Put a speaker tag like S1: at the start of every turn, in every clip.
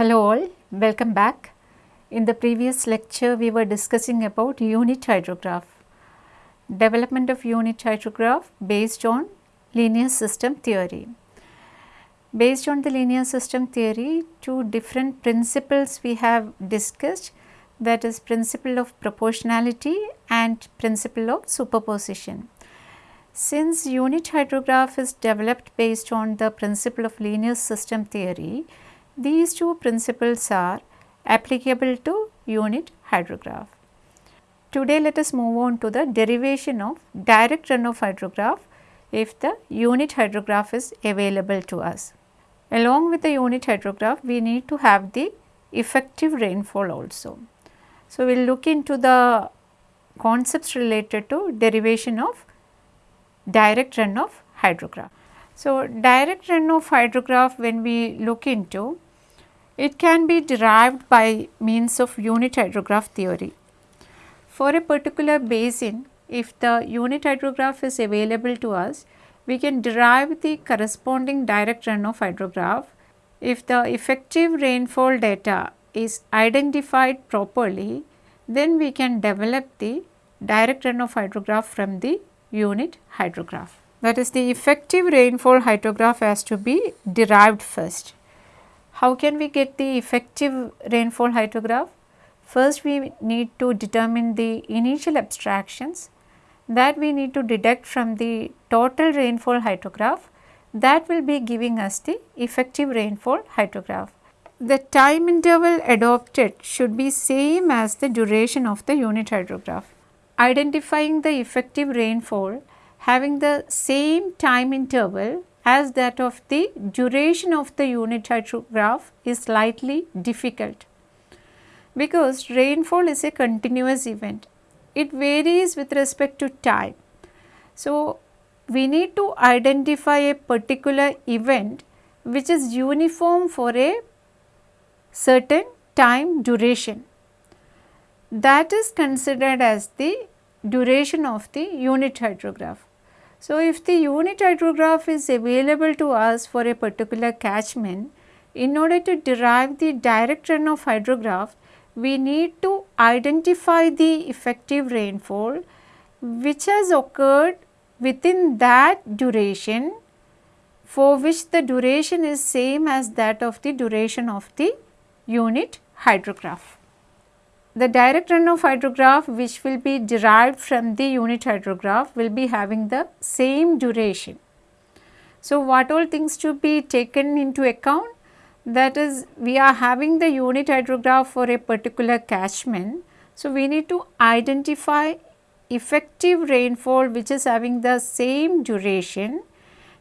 S1: Hello all, welcome back. In the previous lecture we were discussing about unit hydrograph, development of unit hydrograph based on linear system theory. Based on the linear system theory, two different principles we have discussed that is principle of proportionality and principle of superposition. Since unit hydrograph is developed based on the principle of linear system theory, these two principles are applicable to unit hydrograph. Today let us move on to the derivation of direct runoff hydrograph if the unit hydrograph is available to us. Along with the unit hydrograph we need to have the effective rainfall also. So, we will look into the concepts related to derivation of direct runoff hydrograph. So, direct runoff hydrograph when we look into it can be derived by means of unit hydrograph theory. For a particular basin if the unit hydrograph is available to us we can derive the corresponding direct runoff hydrograph if the effective rainfall data is identified properly then we can develop the direct runoff hydrograph from the unit hydrograph. That is the effective rainfall hydrograph has to be derived first. How can we get the effective rainfall hydrograph? First we need to determine the initial abstractions that we need to deduct from the total rainfall hydrograph that will be giving us the effective rainfall hydrograph. The time interval adopted should be same as the duration of the unit hydrograph identifying the effective rainfall having the same time interval as that of the duration of the unit hydrograph is slightly difficult because rainfall is a continuous event. It varies with respect to time. So, we need to identify a particular event which is uniform for a certain time duration that is considered as the duration of the unit hydrograph. So, if the unit hydrograph is available to us for a particular catchment, in order to derive the direct runoff hydrograph, we need to identify the effective rainfall which has occurred within that duration for which the duration is same as that of the duration of the unit hydrograph the direct runoff hydrograph which will be derived from the unit hydrograph will be having the same duration. So, what all things to be taken into account? That is we are having the unit hydrograph for a particular catchment. So, we need to identify effective rainfall which is having the same duration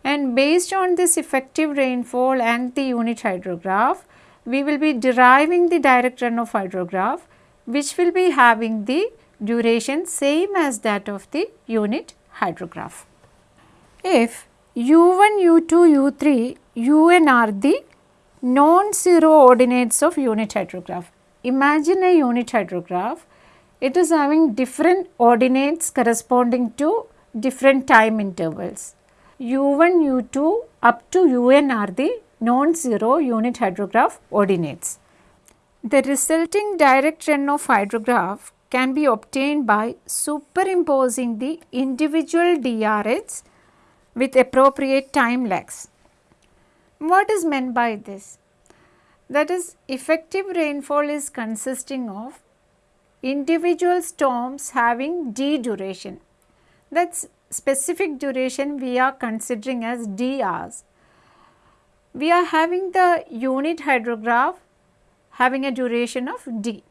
S1: and based on this effective rainfall and the unit hydrograph, we will be deriving the direct runoff hydrograph which will be having the duration same as that of the unit hydrograph. If u1, u2, u3, un are the non-zero ordinates of unit hydrograph. Imagine a unit hydrograph, it is having different ordinates corresponding to different time intervals. u1, u2 up to un are the non-zero unit hydrograph ordinates. The resulting direct runoff hydrograph can be obtained by superimposing the individual DRHs with appropriate time lags. What is meant by this? That is effective rainfall is consisting of individual storms having d duration. That specific duration we are considering as DRs. We are having the unit hydrograph having a duration of d.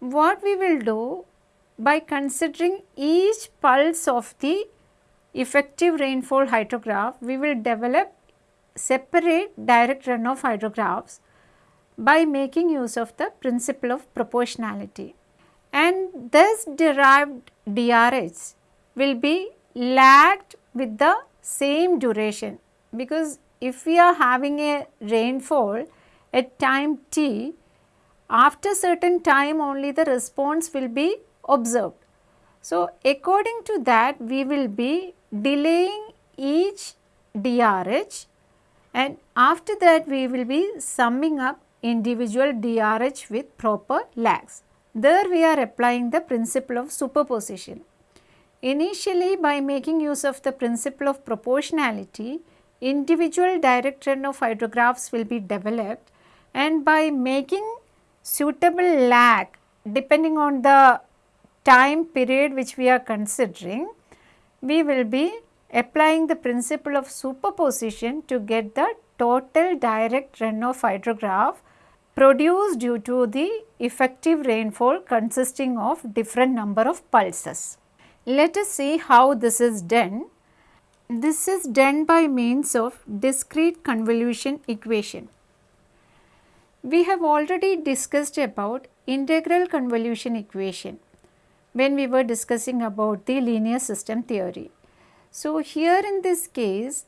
S1: What we will do by considering each pulse of the effective rainfall hydrograph, we will develop separate direct runoff hydrographs by making use of the principle of proportionality. And thus derived DRHs will be lagged with the same duration because if we are having a rainfall at time t, after certain time only the response will be observed. So, according to that we will be delaying each DRH and after that we will be summing up individual DRH with proper lags. There we are applying the principle of superposition. Initially by making use of the principle of proportionality, individual direct runoff hydrographs will be developed and by making suitable lag depending on the time period which we are considering, we will be applying the principle of superposition to get the total direct runoff hydrograph produced due to the effective rainfall consisting of different number of pulses. Let us see how this is done. This is done by means of discrete convolution equation. We have already discussed about integral convolution equation when we were discussing about the linear system theory. So, here in this case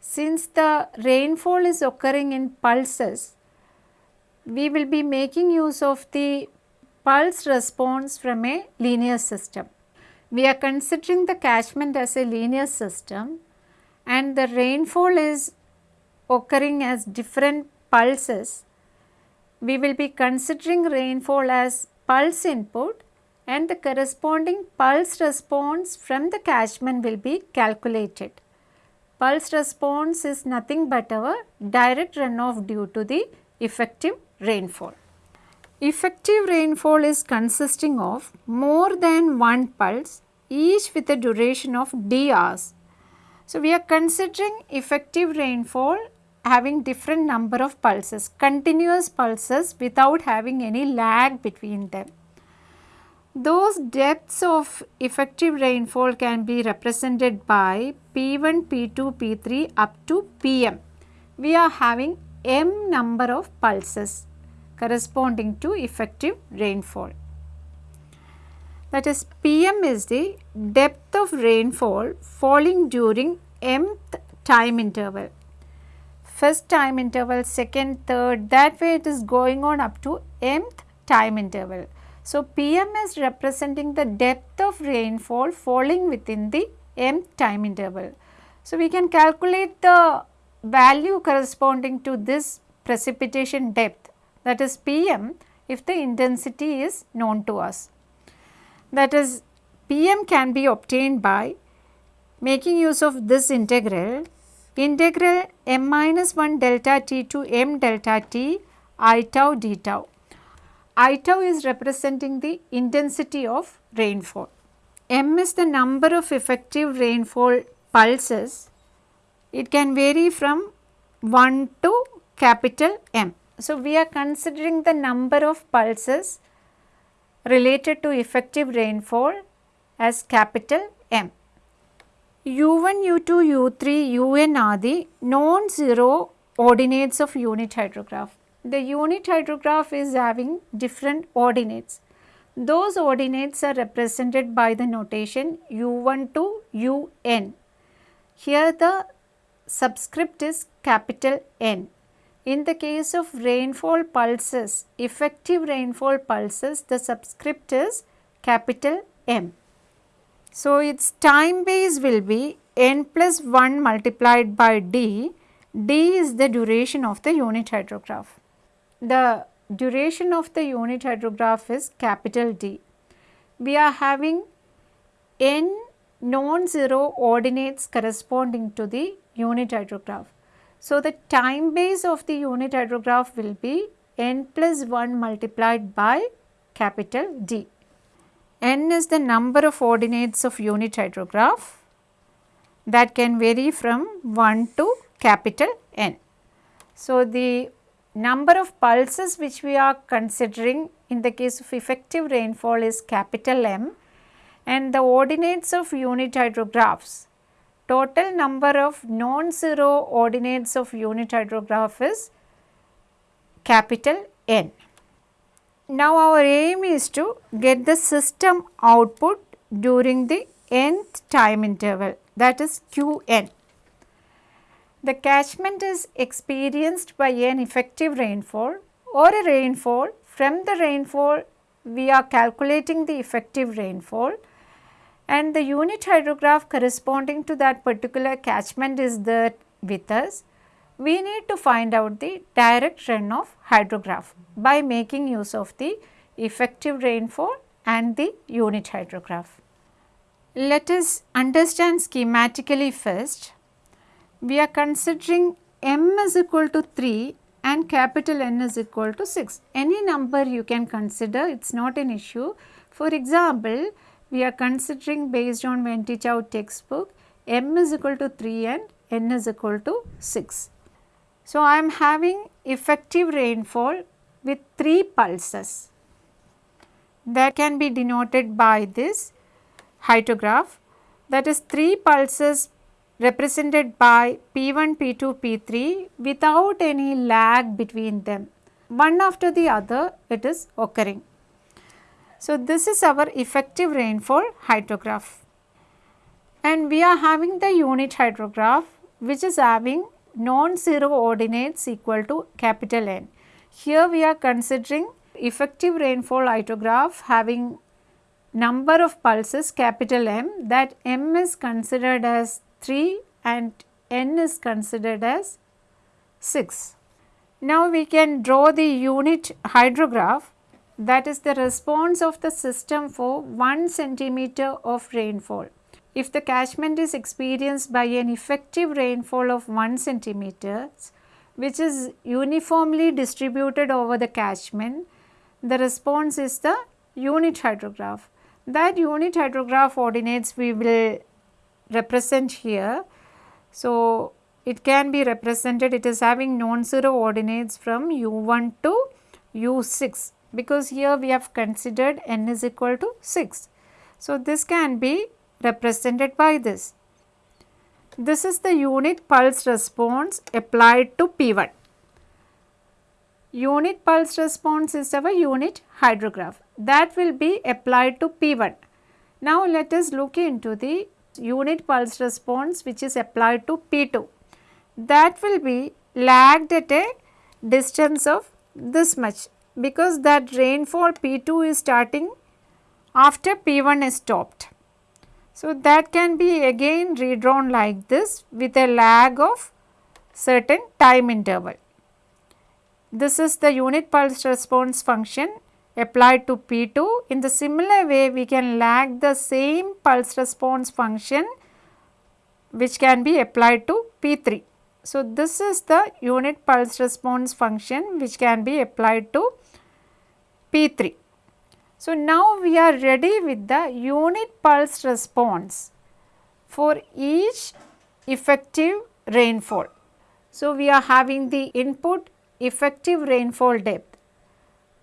S1: since the rainfall is occurring in pulses, we will be making use of the pulse response from a linear system. We are considering the catchment as a linear system and the rainfall is occurring as different pulses we will be considering rainfall as pulse input and the corresponding pulse response from the catchment will be calculated. Pulse response is nothing but our direct runoff due to the effective rainfall. Effective rainfall is consisting of more than one pulse each with a duration of d hours. So, we are considering effective rainfall having different number of pulses, continuous pulses without having any lag between them. Those depths of effective rainfall can be represented by P1, P2, P3 up to Pm. We are having m number of pulses corresponding to effective rainfall. That is Pm is the depth of rainfall falling during mth time interval first time interval, second, third, that way it is going on up to mth time interval. So, Pm is representing the depth of rainfall falling within the mth time interval. So, we can calculate the value corresponding to this precipitation depth that is Pm if the intensity is known to us. That is Pm can be obtained by making use of this integral integral m minus 1 delta t to m delta t i tau d tau. I tau is representing the intensity of rainfall. M is the number of effective rainfall pulses. It can vary from 1 to capital M. So, we are considering the number of pulses related to effective rainfall as capital M. U1, U2, U3, Un are the non-zero ordinates of unit hydrograph. The unit hydrograph is having different ordinates. Those ordinates are represented by the notation U1 to Un. Here the subscript is capital N. In the case of rainfall pulses, effective rainfall pulses, the subscript is capital M. So, its time base will be n plus 1 multiplied by d, d is the duration of the unit hydrograph. The duration of the unit hydrograph is capital D. We are having n non-zero ordinates corresponding to the unit hydrograph. So, the time base of the unit hydrograph will be n plus 1 multiplied by capital D n is the number of ordinates of unit hydrograph that can vary from 1 to capital N. So, the number of pulses which we are considering in the case of effective rainfall is capital M and the ordinates of unit hydrographs total number of non-zero ordinates of unit hydrograph is capital N. Now, our aim is to get the system output during the nth time interval that is Qn. The catchment is experienced by an effective rainfall or a rainfall. From the rainfall, we are calculating the effective rainfall and the unit hydrograph corresponding to that particular catchment is there with us. We need to find out the direct runoff hydrograph by making use of the effective rainfall and the unit hydrograph. Let us understand schematically first. We are considering m is equal to 3 and capital N is equal to 6. Any number you can consider, it is not an issue. For example, we are considering based on Chow textbook, m is equal to 3 and n is equal to 6. So, I am having effective rainfall with 3 pulses that can be denoted by this hydrograph that is 3 pulses represented by P1, P2, P3 without any lag between them. One after the other it is occurring. So, this is our effective rainfall hydrograph and we are having the unit hydrograph which is having non-zero ordinates equal to capital N. Here we are considering effective rainfall hydrograph having number of pulses capital M that M is considered as 3 and N is considered as 6. Now we can draw the unit hydrograph that is the response of the system for 1 centimeter of rainfall. If the catchment is experienced by an effective rainfall of 1 centimeter which is uniformly distributed over the catchment, the response is the unit hydrograph. That unit hydrograph ordinates we will represent here. So, it can be represented it is having non-zero ordinates from u1 to u6 because here we have considered n is equal to 6. So, this can be represented by this. This is the unit pulse response applied to P1. Unit pulse response is our unit hydrograph that will be applied to P1. Now, let us look into the unit pulse response which is applied to P2 that will be lagged at a distance of this much because that rainfall P2 is starting after P1 is stopped. So, that can be again redrawn like this with a lag of certain time interval. This is the unit pulse response function applied to P2. In the similar way, we can lag the same pulse response function which can be applied to P3. So, this is the unit pulse response function which can be applied to P3. So, now we are ready with the unit pulse response for each effective rainfall. So, we are having the input effective rainfall depth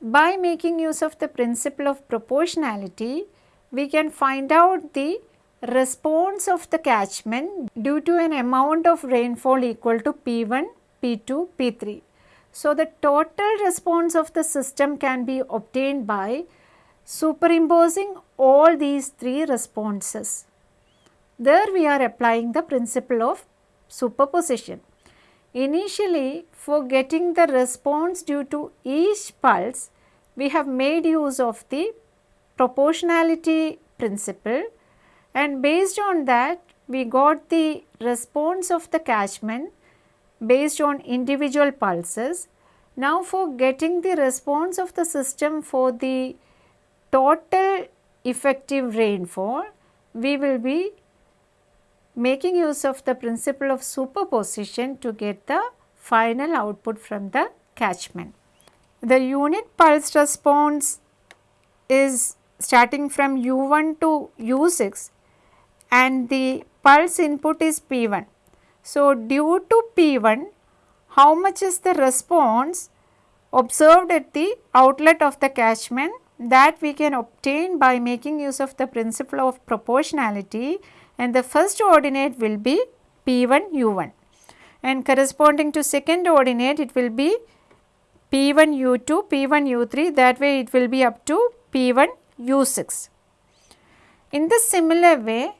S1: by making use of the principle of proportionality, we can find out the response of the catchment due to an amount of rainfall equal to P1, P2, P3. So, the total response of the system can be obtained by superimposing all these three responses. There we are applying the principle of superposition. Initially, for getting the response due to each pulse, we have made use of the proportionality principle and based on that we got the response of the catchment based on individual pulses. Now for getting the response of the system for the total effective rainfall, we will be making use of the principle of superposition to get the final output from the catchment the unit pulse response is starting from u1 to u6 and the pulse input is p1. So, due to p1 how much is the response observed at the outlet of the catchment that we can obtain by making use of the principle of proportionality and the first ordinate will be p1 u1 and corresponding to second ordinate it will be P1 U2, P1 U3 that way it will be up to P1 U6. In the similar way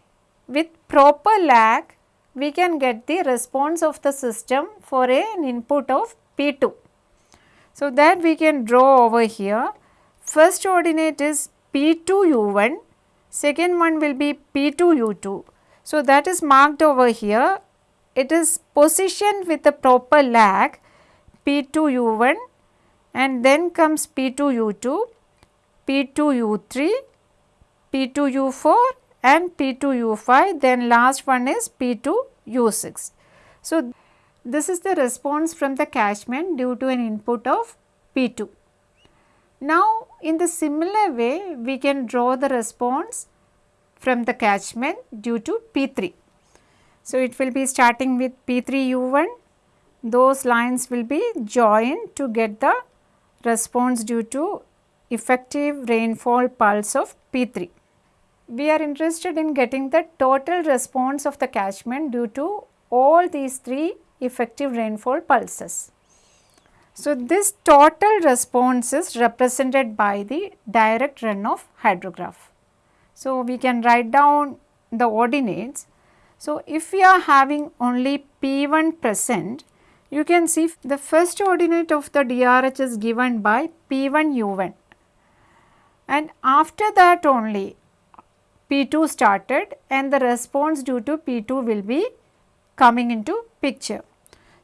S1: with proper lag we can get the response of the system for an input of P2. So, that we can draw over here. First ordinate is P2 U1, second one will be P2 U2. So, that is marked over here it is positioned with a proper lag P2 U1 and then comes P2 U2, P2 U3, P2 U4 and P2 U5 then last one is P2 U6. So, this is the response from the catchment due to an input of P2. Now, in the similar way we can draw the response from the catchment due to P3. So, it will be starting with P3 U1, those lines will be joined to get the response due to effective rainfall pulse of P3. We are interested in getting the total response of the catchment due to all these three effective rainfall pulses. So, this total response is represented by the direct runoff hydrograph. So, we can write down the ordinates. So, if we are having only P1 present, you can see the first ordinate of the DRH is given by P1 U1 and after that only P2 started and the response due to P2 will be coming into picture.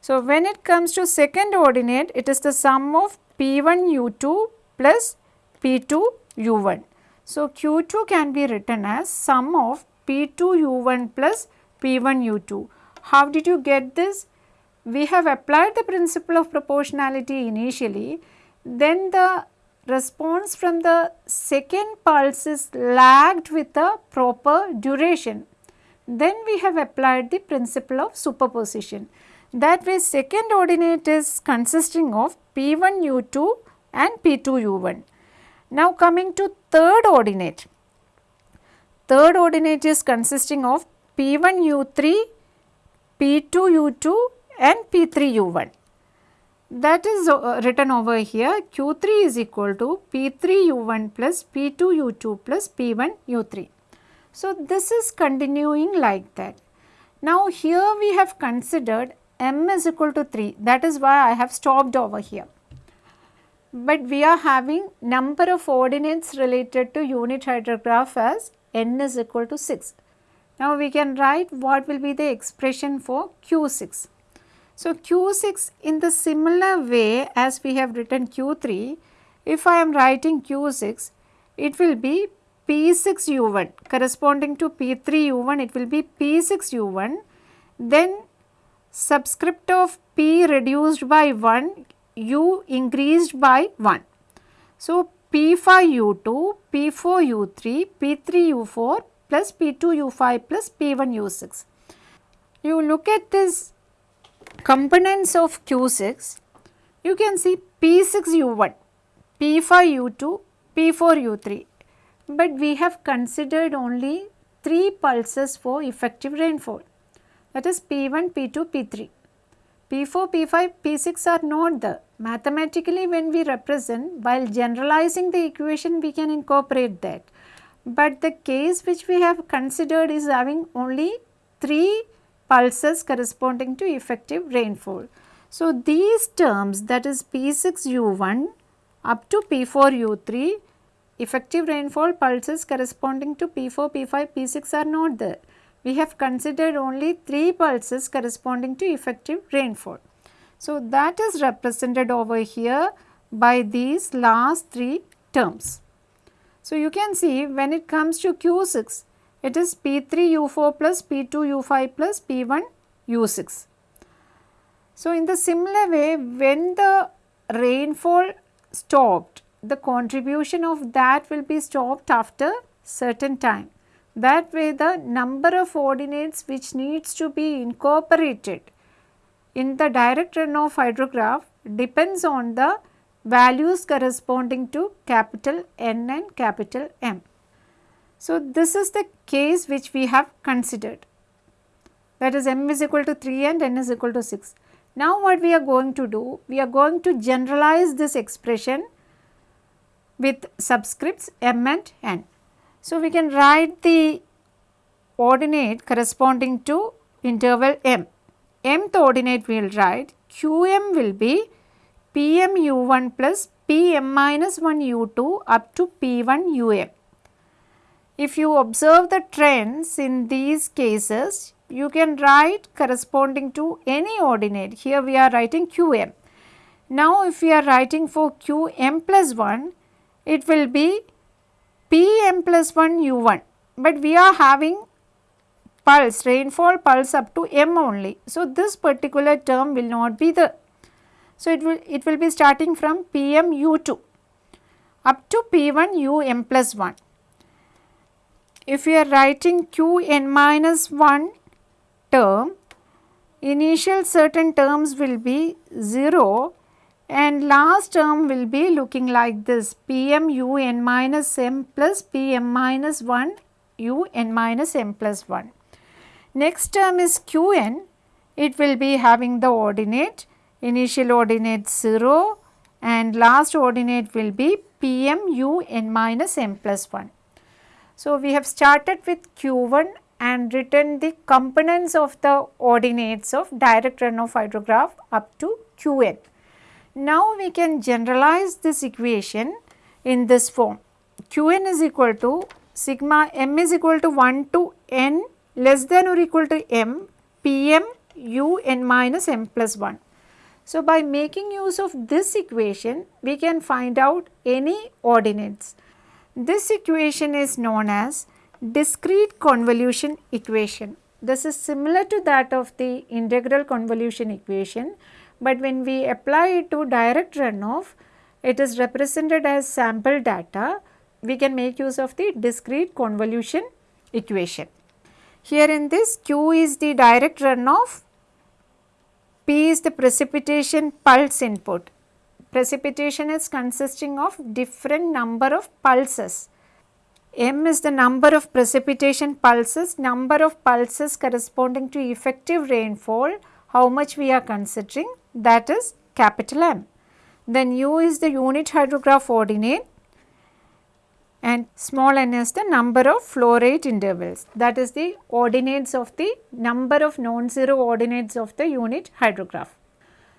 S1: So, when it comes to second ordinate, it is the sum of P1 U2 plus P2 U1. So, Q2 can be written as sum of P2 U1 plus P1 U2. How did you get this? We have applied the principle of proportionality initially, then the response from the second pulse is lagged with the proper duration. Then we have applied the principle of superposition. That way second ordinate is consisting of P1 U2 and P2 U1. Now coming to third ordinate. Third ordinate is consisting of P1 U3, P2 U2 and P3 U1. That is uh, written over here Q3 is equal to P3 U1 plus P2 U2 plus P1 U3. So, this is continuing like that. Now, here we have considered m is equal to 3 that is why I have stopped over here. But we are having number of ordinates related to unit hydrograph as n is equal to 6. Now we can write what will be the expression for Q6. So Q6 in the similar way as we have written Q3, if I am writing Q6, it will be P6 U1 corresponding to P3 U1 it will be P6 U1 then subscript of P reduced by 1, U increased by 1. So, P5 U2, P4 U3, P3 U4 plus P2 U5 plus P1 U6. You look at this components of Q6, you can see P6 U1, P5 U2, P4 U3, but we have considered only 3 pulses for effective rainfall that is P1, P2, P3. P4, P5, P6 are not there. Mathematically when we represent while generalizing the equation we can incorporate that. But the case which we have considered is having only 3 pulses corresponding to effective rainfall. So, these terms that is P6 U1 up to P4 U3 effective rainfall pulses corresponding to P4, P5, P6 are not there we have considered only 3 pulses corresponding to effective rainfall. So, that is represented over here by these last 3 terms. So, you can see when it comes to Q6, it is P3 U4 plus P2 U5 plus P1 U6. So, in the similar way when the rainfall stopped, the contribution of that will be stopped after certain time. That way the number of ordinates which needs to be incorporated in the direct runoff hydrograph depends on the values corresponding to capital N and capital M. So, this is the case which we have considered that is m is equal to 3 and n is equal to 6. Now, what we are going to do? We are going to generalize this expression with subscripts m and n. So, we can write the ordinate corresponding to interval m. mth ordinate we will write qm will be pm u1 plus pm minus 1 u2 up to p1 um. If you observe the trends in these cases, you can write corresponding to any ordinate. Here we are writing qm. Now if we are writing for qm plus 1, it will be pm plus 1 u1, but we are having pulse, rainfall pulse up to m only. So this particular term will not be the, so it will, it will be starting from pm u2 up to p1 um plus 1. If we are writing qn minus 1 term, initial certain terms will be 0 and last term will be looking like this pm un minus m plus pm minus 1 un minus m plus 1. Next term is qn, it will be having the ordinate, initial ordinate 0 and last ordinate will be pm un minus m plus 1. So, we have started with q1 and written the components of the ordinates of direct runoff hydrograph up to qn. Now, we can generalize this equation in this form qn is equal to sigma m is equal to 1 to n less than or equal to m pm u n minus m plus 1. So, by making use of this equation, we can find out any ordinates. This equation is known as discrete convolution equation. This is similar to that of the integral convolution equation, but when we apply it to direct runoff, it is represented as sample data. We can make use of the discrete convolution equation. Here in this Q is the direct runoff P is the precipitation pulse input. Precipitation is consisting of different number of pulses. M is the number of precipitation pulses, number of pulses corresponding to effective rainfall, how much we are considering that is capital M. Then U is the unit hydrograph ordinate and small n is the number of flow rate intervals that is the ordinates of the number of non-zero ordinates of the unit hydrograph.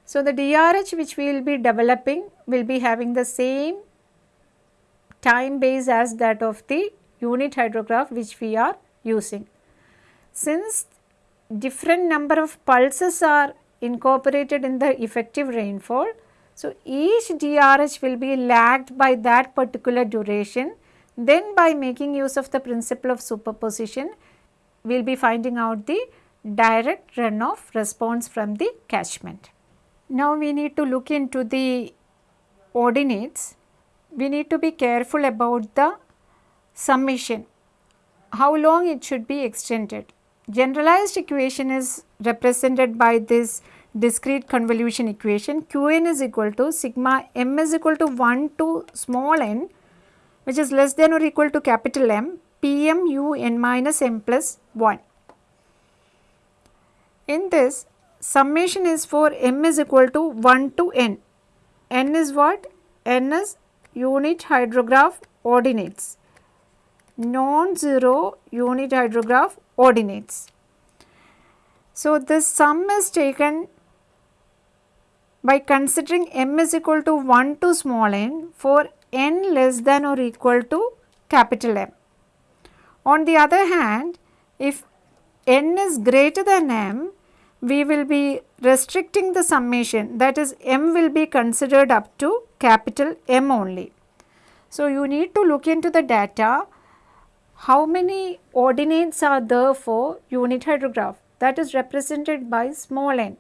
S1: So, the DRH which we will be developing will be having the same time base as that of the unit hydrograph which we are using. Since different number of pulses are incorporated in the effective rainfall, so each DRH will be lagged by that particular duration then by making use of the principle of superposition, we will be finding out the direct runoff response from the catchment. Now we need to look into the ordinates. We need to be careful about the summation, how long it should be extended. Generalized equation is represented by this discrete convolution equation Qn is equal to sigma m is equal to 1 to small n which is less than or equal to capital M Pm u n minus m plus 1. In this summation is for m is equal to 1 to n. n is what? n is unit hydrograph ordinates, non-zero unit hydrograph ordinates. So, this sum is taken by considering m is equal to 1 to small n for n less than or equal to capital M. On the other hand, if n is greater than m, we will be restricting the summation that is m will be considered up to capital M only. So, you need to look into the data how many ordinates are there for unit hydrograph that is represented by small n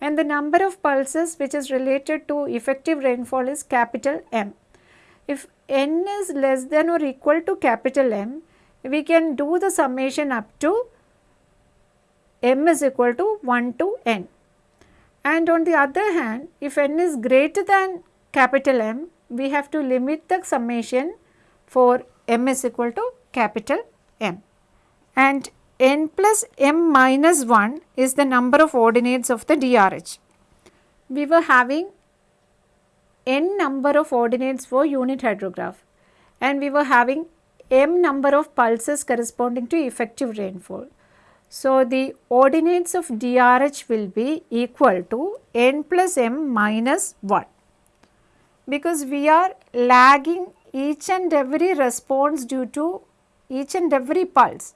S1: and the number of pulses which is related to effective rainfall is capital M. If n is less than or equal to capital M, we can do the summation up to m is equal to 1 to n. And on the other hand, if n is greater than capital M, we have to limit the summation for m is equal to capital M. And n plus m minus 1 is the number of ordinates of the DRH. We were having n number of ordinates for unit hydrograph and we were having m number of pulses corresponding to effective rainfall. So, the ordinates of DRH will be equal to n plus m minus 1 because we are lagging each and every response due to each and every pulse.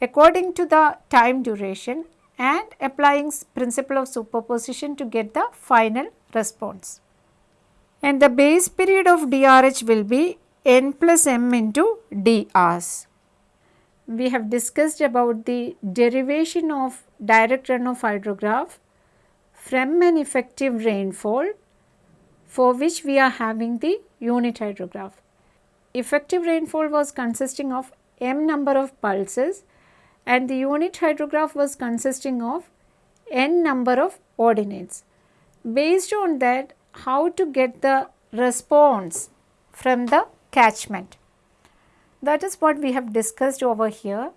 S1: according to the time duration and applying principle of superposition to get the final response. And the base period of DRH will be n plus m into d hours. We have discussed about the derivation of direct runoff hydrograph from an effective rainfall for which we are having the unit hydrograph. Effective rainfall was consisting of m number of pulses and the unit hydrograph was consisting of n number of ordinates. Based on that how to get the response from the catchment. That is what we have discussed over here.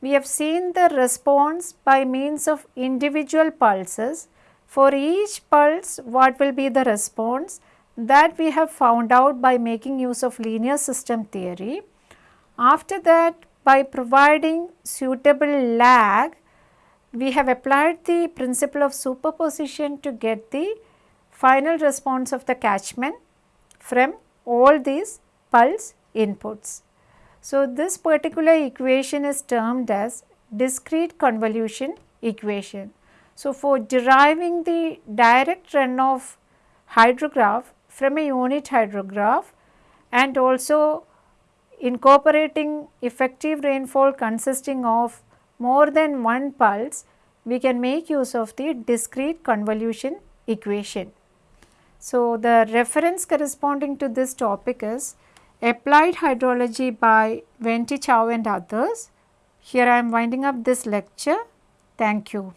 S1: We have seen the response by means of individual pulses. For each pulse what will be the response that we have found out by making use of linear system theory. After that by providing suitable lag, we have applied the principle of superposition to get the final response of the catchment from all these pulse inputs. So, this particular equation is termed as discrete convolution equation. So, for deriving the direct runoff hydrograph from a unit hydrograph and also incorporating effective rainfall consisting of more than one pulse, we can make use of the discrete convolution equation. So, the reference corresponding to this topic is Applied Hydrology by Ven Te Chow and others. Here I am winding up this lecture. Thank you.